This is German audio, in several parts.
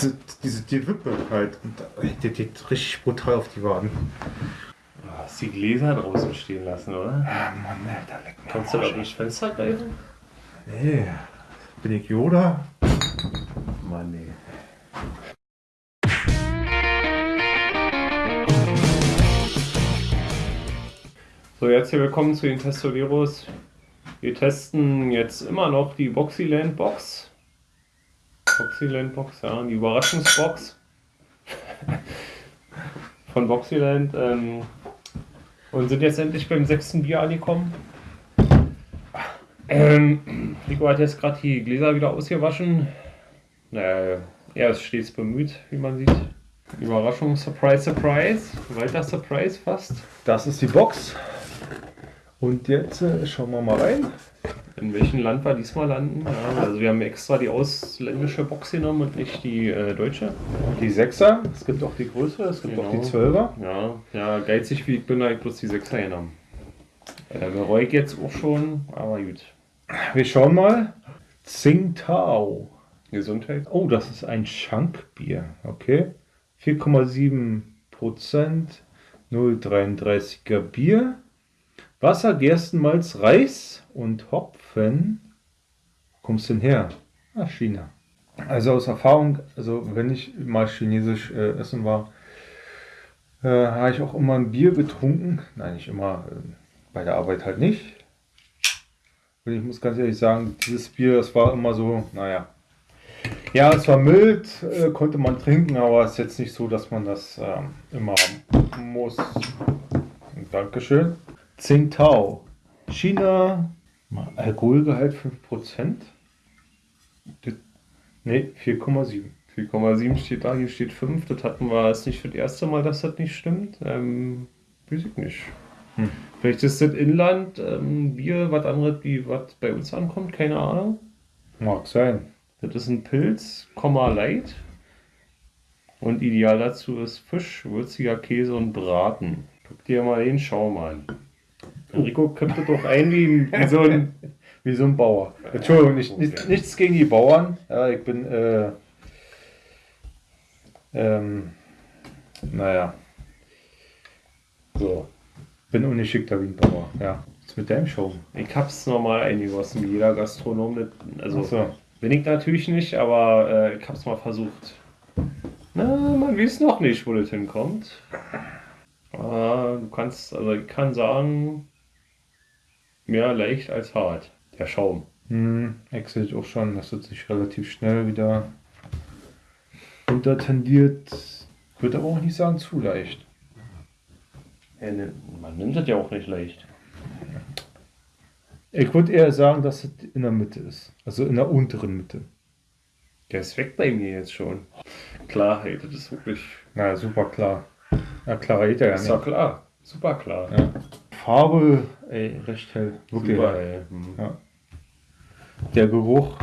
diese, diese die Wippe halt. Die geht richtig brutal auf die Waden. Du hast die Gläser draußen stehen lassen, oder? Ah, Mann, Alter, leck mir Kannst du da Arsch. nicht Fenster greifen? Nee. Bin ich Yoda? Mann, nee. So, jetzt hier willkommen zu den Testoleros. Wir testen jetzt immer noch die Boxyland Box. Boxyland Box, ja, die Überraschungsbox von Boxyland. Ähm, und sind jetzt endlich beim sechsten Bier angekommen. Ähm, Rico hat jetzt gerade die Gläser wieder ausgewaschen. Naja, er ist stets bemüht, wie man sieht. Überraschung, Surprise, Surprise. Weiter Surprise fast. Das ist die Box. Und jetzt äh, schauen wir mal rein. In welchem Land wir diesmal landen? Ja, also wir haben extra die ausländische Box genommen und nicht die äh, deutsche. Die Sechser. Es gibt auch die größere, es gibt auch die Genau. Zwölfer. Ja, ja, geizig wie ich bin, habe ich bloß die 6er genommen. Äh, bereue ich jetzt auch schon, aber gut. Wir schauen mal. Tsingtao. Gesundheit. Oh, das ist ein Schankbier. Okay. 4,7 Prozent. 0,33er Bier. Wasser, Gerstenmalz, Reis und Hopfen. Wo kommst du denn her? Ah, China. Also aus Erfahrung, also wenn ich mal chinesisch äh, essen war, äh, habe ich auch immer ein Bier getrunken. Nein, nicht immer, äh, bei der Arbeit halt nicht. Und ich muss ganz ehrlich sagen, dieses Bier, das war immer so, naja. Ja, es war mild, äh, konnte man trinken, aber es ist jetzt nicht so, dass man das ähm, immer muss. Dankeschön. Tsingtao. China. Alkoholgehalt 5%. Das- Nee, 4,7. 4,7 steht da, hier steht 5. Das hatten wir, ist nicht das erste Mal, dass das nicht stimmt. Ähm, weiß ich nicht. Hm. Vielleicht ist das Inland ähm, Bier was anderes, wie was bei uns ankommt, keine Ahnung. Mag sein. Das ist ein Pilz, Komma Light. Und ideal dazu ist Fisch, würziger Käse und Braten. Guck dir mal den Schaum an. Enrico kippt das doch ein wie, wie so ein. Wie so ein Bauer. Entschuldigung, nicht, nicht, nichts gegen die Bauern. Ja, ich bin, äh, ähm, naja. So. Bin ungeschickter wie ein Bauer. Ja. Was mit deinem Show? Ich hab's normal eingegossen, wie jeder Gastronom. Das, also Achso. bin ich natürlich nicht, aber äh, ich hab's mal versucht. Na, man weiß noch nicht, wo das hinkommt. Aber du kannst, also ich kann sagen, mehr leicht als hart. Der Schaum. Hm, ich sehe auch schon, dass es sich relativ schnell wieder runter tendiert. Ich würde aber auch nicht sagen zu leicht. Ja, ne, man nimmt das ja auch nicht leicht. Ich würde eher sagen, dass es in der Mitte ist. Also in der unteren Mitte. Der ist weg bei mir jetzt schon. Klarheit, das ist wirklich. Na, super klar. Ja, klarer geht er ja Ist ja nicht. klar. Super klar. Ja. Farbe, ey, recht hell. Wirklich. Super, hell. ey. Hm. Ja. Der Geruch.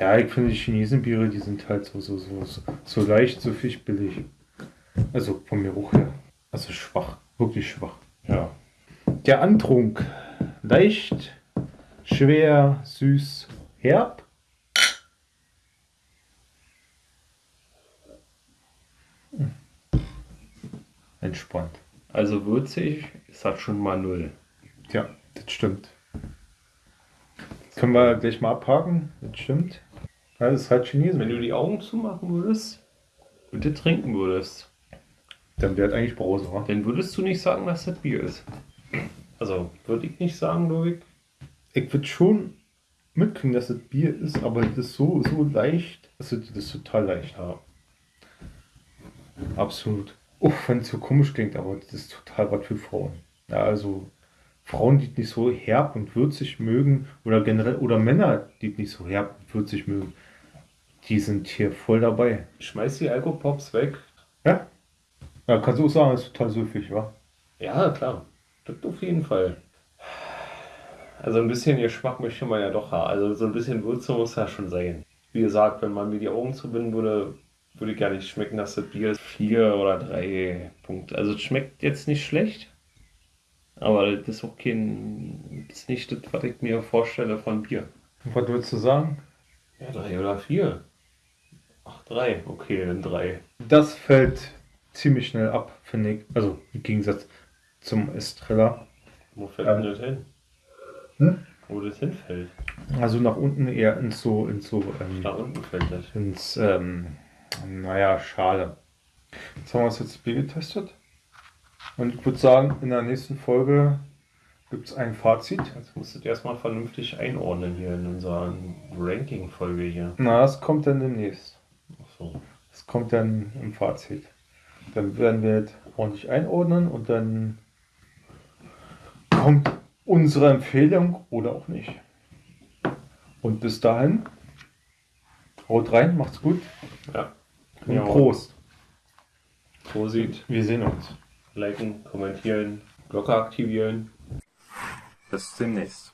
Ja, ich finde die Chinesenbiere, die sind halt so, so, so, so, so leicht, so fischbillig. Also vom Geruch her. Also schwach. Wirklich schwach. Ja. Der Antrunk. Leicht, schwer, süß, herb. Entspannt. Also würzig ist das schon mal null. Ja, das stimmt. Können wir gleich mal abhaken? Das stimmt. Ja, das ist halt Chinesen. Wenn du die Augen zumachen würdest und das trinken würdest, Dann wäre eigentlich Brause, wa? dann würdest du nicht sagen, dass das Bier ist. Also würde ich nicht sagen, Loik. Ich würde schon mitkriegen, dass das Bier ist, aber das ist so, so leicht. Also, das ist total leicht. Ja. Absolut. Uff, wenn es so komisch klingt, aber das ist total was für Frauen. Ja, also Frauen, die nicht so herb und würzig mögen, oder generell, oder Männer, die nicht so herb und würzig mögen, die sind hier voll dabei. Schmeiß die Alkopops weg. Ja? Ja, kannst du auch sagen, das ist total süffig, wa? Ja, klar. Das auf jeden Fall. Also ein bisschen Geschmack möchte man ja doch haben. Also so ein bisschen Würze muss ja schon sein. Wie gesagt, wenn man mir die Augen zubinden würde, würde ich gar nicht schmecken, dass das Bier ist. Vier oder drei Punkte. Also es schmeckt jetzt nicht schlecht. Aber das ist auch kein, das ist nicht das, was ich mir vorstelle von Bier. Was würdest du sagen? Ja, drei oder vier. Ach, drei. Okay, dann drei. Das fällt ziemlich schnell ab, finde ich. Also im Gegensatz zum Estrella. Wo fällt denn das hin? Hm? Wo das hinfällt? Also nach unten eher ins so, ins so, ähm, Da unten fällt das. ins, ähm, naja, schade. Jetzt haben wir es jetzt Bier getestet. Und ich würde sagen, in der nächsten Folge gibt es ein Fazit. Jetzt musst du erstmal vernünftig einordnen hier in unserer Ranking-Folge hier. Na, das kommt dann demnächst. Ach so. Das kommt dann im Fazit. Dann werden wir das ordentlich einordnen und dann kommt unsere Empfehlung oder auch nicht. Und bis dahin, haut rein, macht's gut Ja. Und Ja. Prost. Prosit. Wir sehen uns. Liken, kommentieren, Glocke aktivieren. Bis demnächst.